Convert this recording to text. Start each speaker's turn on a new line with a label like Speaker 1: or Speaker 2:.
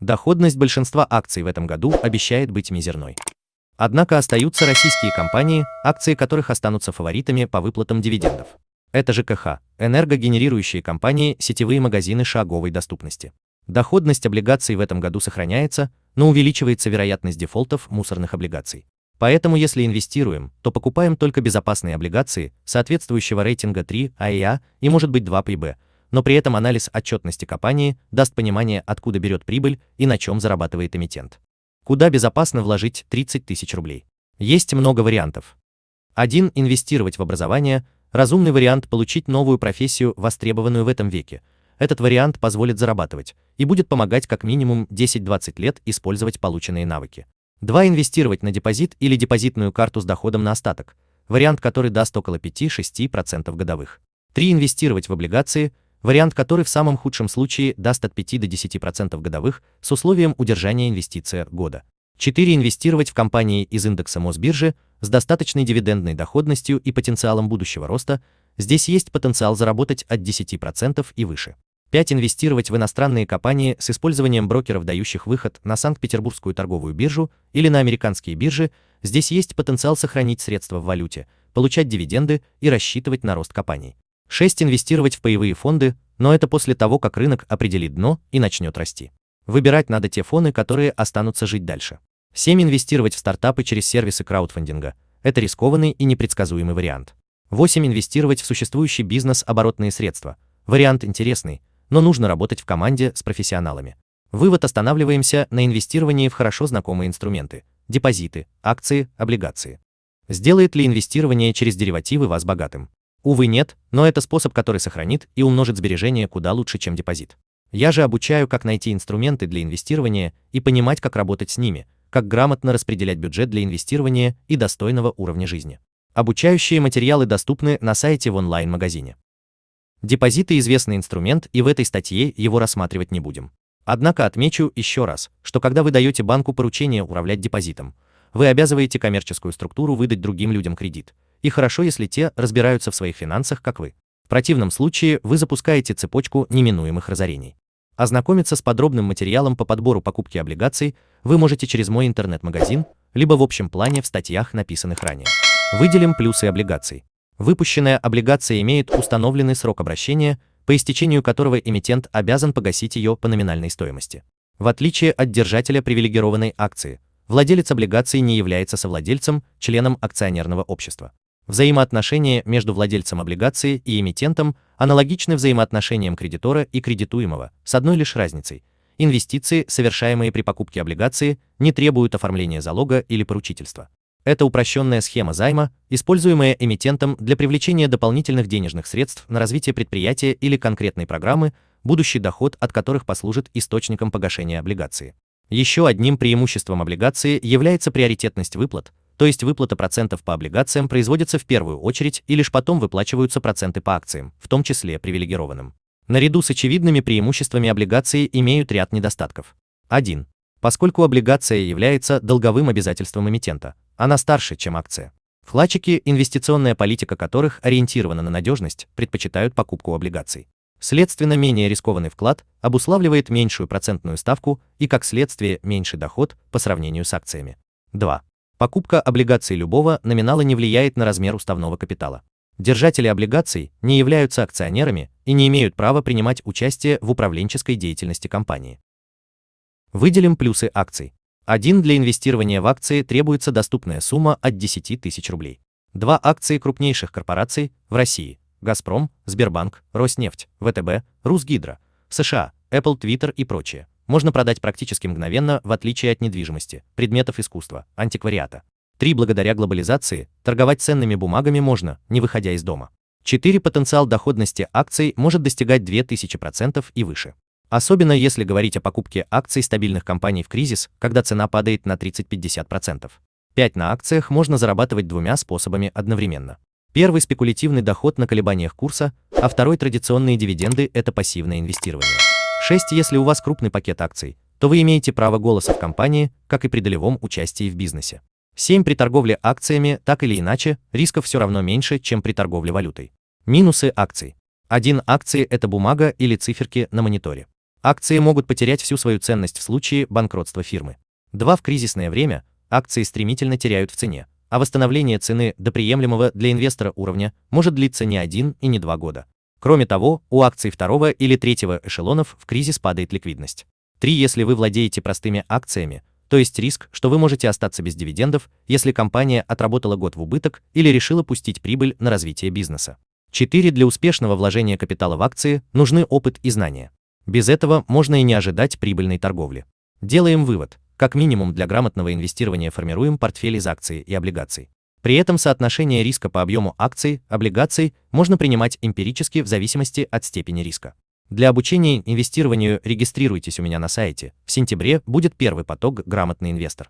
Speaker 1: Доходность большинства акций в этом году обещает быть мизерной. Однако остаются российские компании, акции которых останутся фаворитами по выплатам дивидендов. Это ЖКХ, энергогенерирующие компании, сетевые магазины шаговой доступности. Доходность облигаций в этом году сохраняется, но увеличивается вероятность дефолтов мусорных облигаций. Поэтому если инвестируем, то покупаем только безопасные облигации соответствующего рейтинга 3 АИА и может быть 2 ПИБ, но при этом анализ отчетности компании даст понимание, откуда берет прибыль и на чем зарабатывает эмитент. Куда безопасно вложить 30 тысяч рублей? Есть много вариантов. Один – инвестировать в образование, разумный вариант – получить новую профессию, востребованную в этом веке. Этот вариант позволит зарабатывать и будет помогать как минимум 10-20 лет использовать полученные навыки. 2. Инвестировать на депозит или депозитную карту с доходом на остаток, вариант, который даст около 5-6% годовых. 3. Инвестировать в облигации, вариант, который в самом худшем случае даст от 5 до 10% годовых с условием удержания инвестиции года. 4. Инвестировать в компании из индекса Мосбиржи с достаточной дивидендной доходностью и потенциалом будущего роста, здесь есть потенциал заработать от 10% и выше. 5. Инвестировать в иностранные компании с использованием брокеров, дающих выход на Санкт-Петербургскую торговую биржу или на американские биржи, здесь есть потенциал сохранить средства в валюте, получать дивиденды и рассчитывать на рост компаний. 6. Инвестировать в паевые фонды, но это после того, как рынок определит дно и начнет расти. Выбирать надо те фонды, которые останутся жить дальше. 7. Инвестировать в стартапы через сервисы краудфандинга. Это рискованный и непредсказуемый вариант. 8. Инвестировать в существующий бизнес оборотные средства. Вариант интересный, но нужно работать в команде с профессионалами. Вывод останавливаемся на инвестировании в хорошо знакомые инструменты – депозиты, акции, облигации. Сделает ли инвестирование через деривативы вас богатым? Увы нет, но это способ, который сохранит и умножит сбережения куда лучше, чем депозит. Я же обучаю, как найти инструменты для инвестирования и понимать, как работать с ними, как грамотно распределять бюджет для инвестирования и достойного уровня жизни. Обучающие материалы доступны на сайте в онлайн-магазине. Депозиты – известный инструмент, и в этой статье его рассматривать не будем. Однако отмечу еще раз, что когда вы даете банку поручение управлять депозитом, вы обязываете коммерческую структуру выдать другим людям кредит. И хорошо, если те разбираются в своих финансах, как вы. В противном случае вы запускаете цепочку неминуемых разорений. Ознакомиться с подробным материалом по подбору покупки облигаций вы можете через мой интернет-магазин, либо в общем плане в статьях, написанных ранее. Выделим плюсы облигаций. Выпущенная облигация имеет установленный срок обращения, по истечению которого эмитент обязан погасить ее по номинальной стоимости. В отличие от держателя привилегированной акции, владелец облигации не является совладельцем, членом акционерного общества. Взаимоотношения между владельцем облигации и эмитентом аналогичны взаимоотношениям кредитора и кредитуемого, с одной лишь разницей. Инвестиции, совершаемые при покупке облигации, не требуют оформления залога или поручительства. Это упрощенная схема займа, используемая эмитентом для привлечения дополнительных денежных средств на развитие предприятия или конкретной программы, будущий доход от которых послужит источником погашения облигации. Еще одним преимуществом облигации является приоритетность выплат, то есть выплата процентов по облигациям производится в первую очередь и лишь потом выплачиваются проценты по акциям, в том числе привилегированным. Наряду с очевидными преимуществами облигации имеют ряд недостатков. 1. Поскольку облигация является долговым обязательством эмитента, она старше, чем акция. Вкладчики, инвестиционная политика которых ориентирована на надежность, предпочитают покупку облигаций. Следственно, менее рискованный вклад обуславливает меньшую процентную ставку и, как следствие, меньший доход по сравнению с акциями. 2. Покупка облигаций любого номинала не влияет на размер уставного капитала. Держатели облигаций не являются акционерами и не имеют права принимать участие в управленческой деятельности компании. Выделим плюсы акций. 1. Для инвестирования в акции требуется доступная сумма от 10 тысяч рублей. 2. Акции крупнейших корпораций в России – Газпром, Сбербанк, Роснефть, ВТБ, Русгидро, США, Apple, Twitter и прочее. Можно продать практически мгновенно, в отличие от недвижимости, предметов искусства, антиквариата. 3. Благодаря глобализации, торговать ценными бумагами можно, не выходя из дома. 4. Потенциал доходности акций может достигать 2000% и выше. Особенно если говорить о покупке акций стабильных компаний в кризис, когда цена падает на 30-50%. 5 на акциях можно зарабатывать двумя способами одновременно. Первый – спекулятивный доход на колебаниях курса, а второй – традиционные дивиденды – это пассивное инвестирование. 6. Если у вас крупный пакет акций, то вы имеете право голоса в компании, как и при долевом участии в бизнесе. 7. При торговле акциями, так или иначе, рисков все равно меньше, чем при торговле валютой. Минусы акций. 1. Акции – это бумага или циферки на мониторе. Акции могут потерять всю свою ценность в случае банкротства фирмы. 2. В кризисное время акции стремительно теряют в цене, а восстановление цены до приемлемого для инвестора уровня может длиться не один и не два года. Кроме того, у акций второго или третьего эшелонов в кризис падает ликвидность. 3. Если вы владеете простыми акциями, то есть риск, что вы можете остаться без дивидендов, если компания отработала год в убыток или решила пустить прибыль на развитие бизнеса. 4. Для успешного вложения капитала в акции нужны опыт и знания. Без этого можно и не ожидать прибыльной торговли. Делаем вывод. Как минимум для грамотного инвестирования формируем портфель из акций и облигаций. При этом соотношение риска по объему акций, облигаций можно принимать эмпирически в зависимости от степени риска. Для обучения инвестированию регистрируйтесь у меня на сайте. В сентябре будет первый поток «Грамотный инвестор».